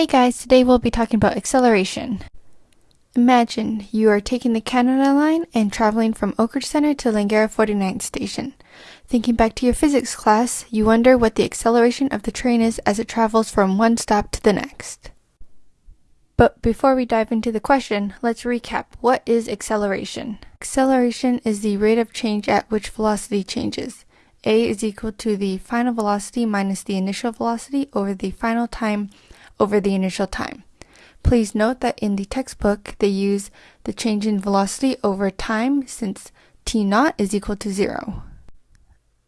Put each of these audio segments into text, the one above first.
Hey guys, today we'll be talking about acceleration. Imagine you are taking the Canada Line and traveling from Oakridge Center to Langara 49th Station. Thinking back to your physics class, you wonder what the acceleration of the train is as it travels from one stop to the next. But before we dive into the question, let's recap. What is acceleration? Acceleration is the rate of change at which velocity changes. A is equal to the final velocity minus the initial velocity over the final time over the initial time. Please note that in the textbook, they use the change in velocity over time since t naught is equal to zero.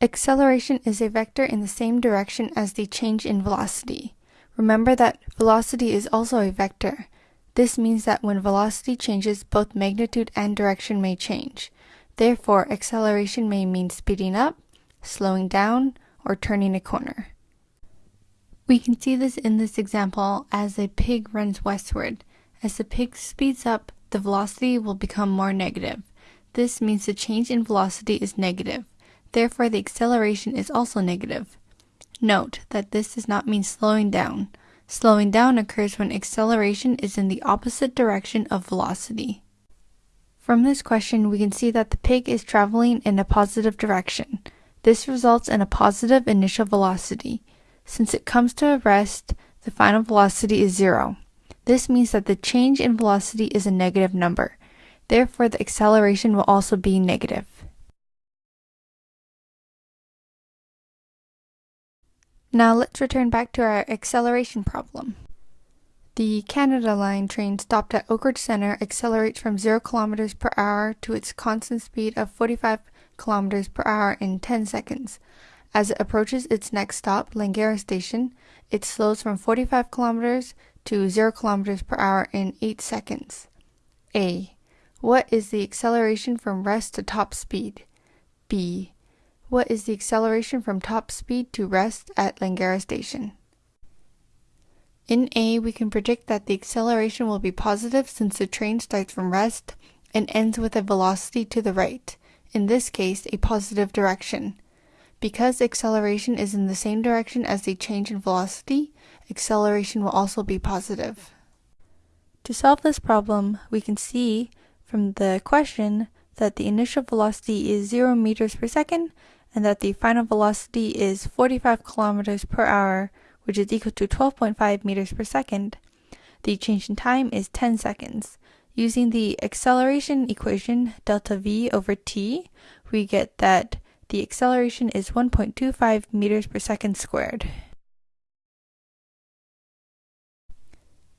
Acceleration is a vector in the same direction as the change in velocity. Remember that velocity is also a vector. This means that when velocity changes, both magnitude and direction may change. Therefore, acceleration may mean speeding up, slowing down, or turning a corner. We can see this in this example as a pig runs westward. As the pig speeds up, the velocity will become more negative. This means the change in velocity is negative. Therefore, the acceleration is also negative. Note that this does not mean slowing down. Slowing down occurs when acceleration is in the opposite direction of velocity. From this question, we can see that the pig is traveling in a positive direction. This results in a positive initial velocity. Since it comes to a rest, the final velocity is zero. This means that the change in velocity is a negative number. Therefore, the acceleration will also be negative. Now let's return back to our acceleration problem. The Canada Line train stopped at Oakridge Center accelerates from 0 km per hour to its constant speed of 45 km per hour in 10 seconds. As it approaches its next stop, Langara Station, it slows from 45 km to 0 km per hour in 8 seconds. A. What is the acceleration from rest to top speed? B. What is the acceleration from top speed to rest at Langara Station? In A, we can predict that the acceleration will be positive since the train starts from rest and ends with a velocity to the right, in this case, a positive direction. Because acceleration is in the same direction as the change in velocity, acceleration will also be positive. To solve this problem, we can see from the question that the initial velocity is 0 meters per second and that the final velocity is 45 kilometers per hour, which is equal to 12.5 meters per second. The change in time is 10 seconds. Using the acceleration equation delta v over t, we get that the acceleration is 1.25 meters per second squared.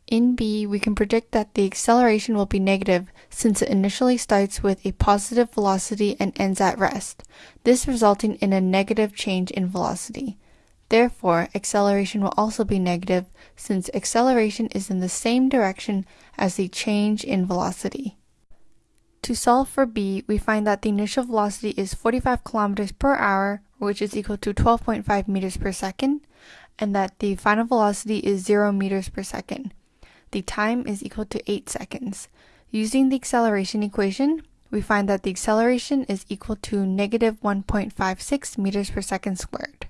In B, we can predict that the acceleration will be negative since it initially starts with a positive velocity and ends at rest, this resulting in a negative change in velocity. Therefore, acceleration will also be negative since acceleration is in the same direction as the change in velocity. To solve for b, we find that the initial velocity is 45 kilometers per hour, which is equal to 12.5 meters per second, and that the final velocity is 0 meters per second. The time is equal to 8 seconds. Using the acceleration equation, we find that the acceleration is equal to negative 1.56 meters per second squared.